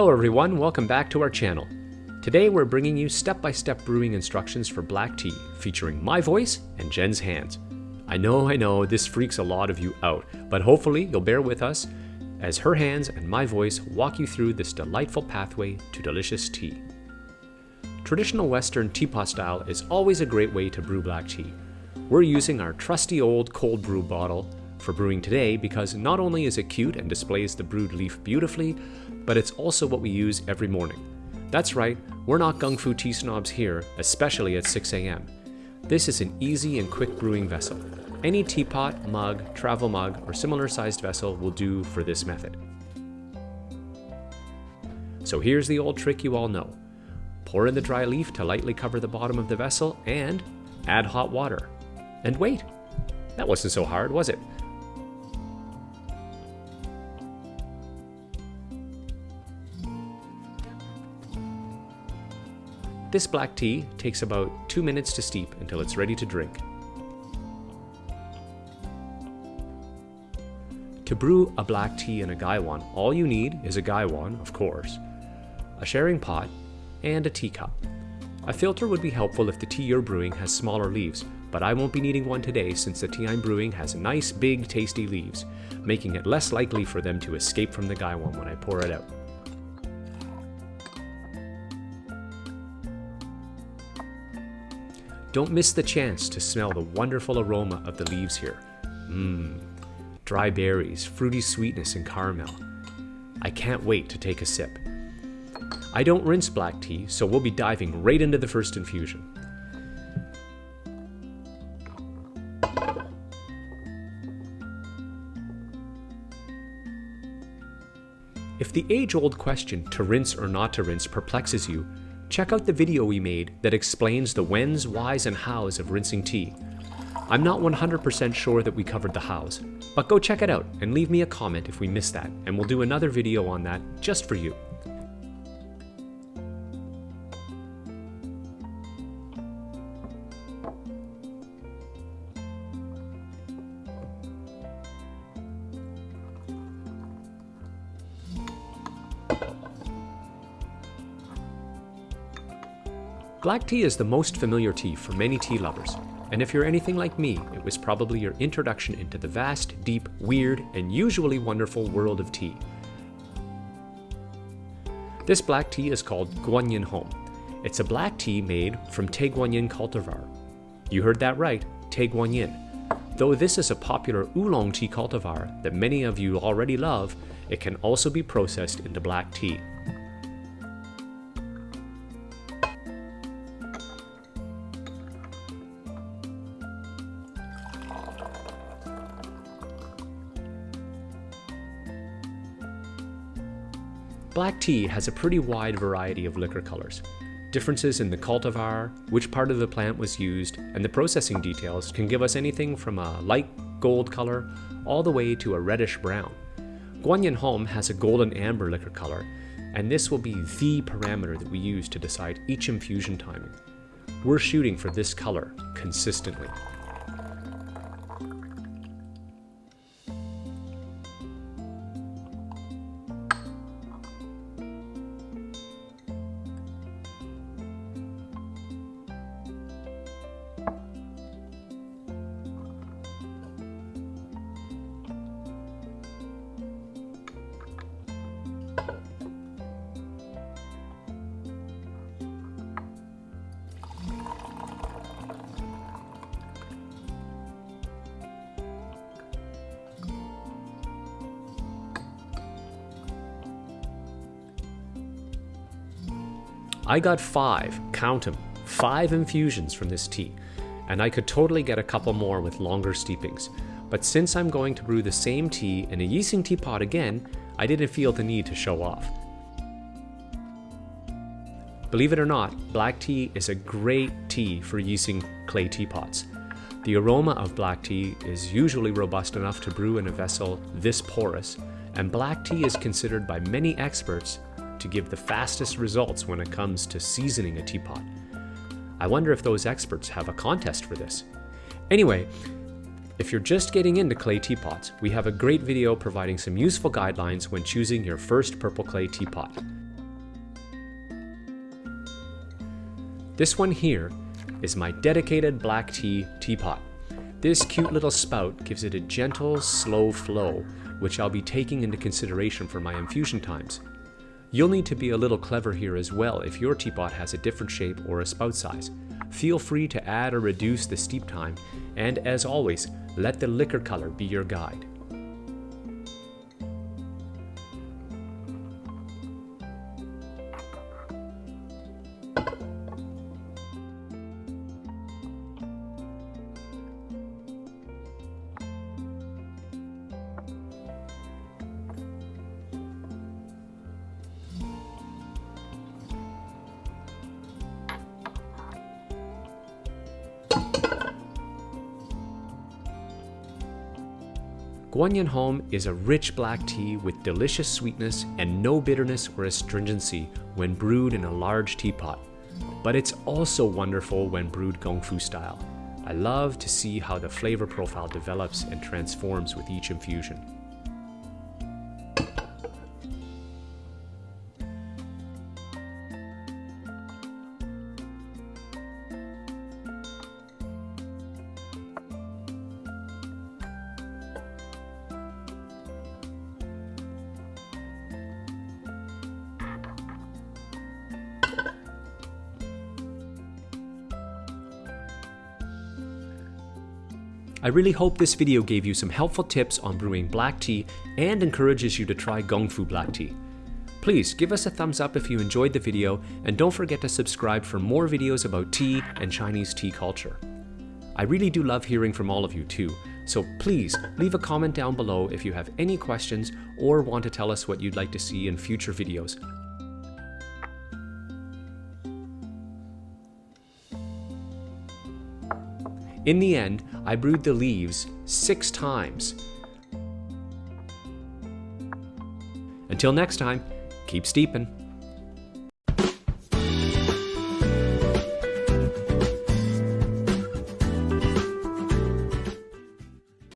Hello everyone, welcome back to our channel. Today we're bringing you step-by-step brewing instructions for black tea, featuring my voice and Jen's hands. I know, I know, this freaks a lot of you out, but hopefully you'll bear with us as her hands and my voice walk you through this delightful pathway to delicious tea. Traditional Western teapot style is always a great way to brew black tea. We're using our trusty old cold brew bottle for brewing today because not only is it cute and displays the brewed leaf beautifully, but it's also what we use every morning. That's right, we're not gung fu tea snobs here, especially at 6 a.m. This is an easy and quick brewing vessel. Any teapot, mug, travel mug, or similar sized vessel will do for this method. So here's the old trick you all know. Pour in the dry leaf to lightly cover the bottom of the vessel and add hot water. And wait! That wasn't so hard, was it? This black tea takes about 2 minutes to steep until it's ready to drink. To brew a black tea in a gaiwan, all you need is a gaiwan, of course, a sharing pot, and a teacup. A filter would be helpful if the tea you're brewing has smaller leaves, but I won't be needing one today since the tea I'm brewing has nice, big, tasty leaves, making it less likely for them to escape from the gaiwan when I pour it out. Don't miss the chance to smell the wonderful aroma of the leaves here. Mmm, dry berries, fruity sweetness, and caramel. I can't wait to take a sip. I don't rinse black tea, so we'll be diving right into the first infusion. If the age-old question to rinse or not to rinse perplexes you, check out the video we made that explains the whens, whys, and hows of rinsing tea. I'm not 100% sure that we covered the hows, but go check it out and leave me a comment if we missed that, and we'll do another video on that just for you. Black tea is the most familiar tea for many tea lovers, and if you're anything like me, it was probably your introduction into the vast, deep, weird, and usually wonderful world of tea. This black tea is called Guanyin Home. It's a black tea made from Tie Guanyin cultivar. You heard that right, Tie Guanyin. Though this is a popular oolong tea cultivar that many of you already love, it can also be processed into black tea. Black tea has a pretty wide variety of liquor colors. Differences in the cultivar, which part of the plant was used, and the processing details can give us anything from a light gold color all the way to a reddish brown. Guanyin Home has a golden amber liquor color, and this will be the parameter that we use to decide each infusion timing. We're shooting for this color consistently. I got five, count them, five infusions from this tea, and I could totally get a couple more with longer steepings. But since I'm going to brew the same tea in a Yixing teapot again, I didn't feel the need to show off. Believe it or not, black tea is a great tea for Yixing clay teapots. The aroma of black tea is usually robust enough to brew in a vessel this porous, and black tea is considered by many experts to give the fastest results when it comes to seasoning a teapot. I wonder if those experts have a contest for this. Anyway, if you're just getting into clay teapots, we have a great video providing some useful guidelines when choosing your first purple clay teapot. This one here is my dedicated black tea teapot. This cute little spout gives it a gentle, slow flow, which I'll be taking into consideration for my infusion times. You'll need to be a little clever here as well if your teapot has a different shape or a spout size. Feel free to add or reduce the steep time, and as always, let the liquor color be your guide. Guanyin Home is a rich black tea with delicious sweetness and no bitterness or astringency when brewed in a large teapot. But it's also wonderful when brewed Gongfu style. I love to see how the flavor profile develops and transforms with each infusion. I really hope this video gave you some helpful tips on brewing black tea and encourages you to try Gongfu black tea. Please give us a thumbs up if you enjoyed the video and don't forget to subscribe for more videos about tea and Chinese tea culture. I really do love hearing from all of you too, so please leave a comment down below if you have any questions or want to tell us what you'd like to see in future videos. In the end, I brewed the leaves six times. Until next time, keep steeping.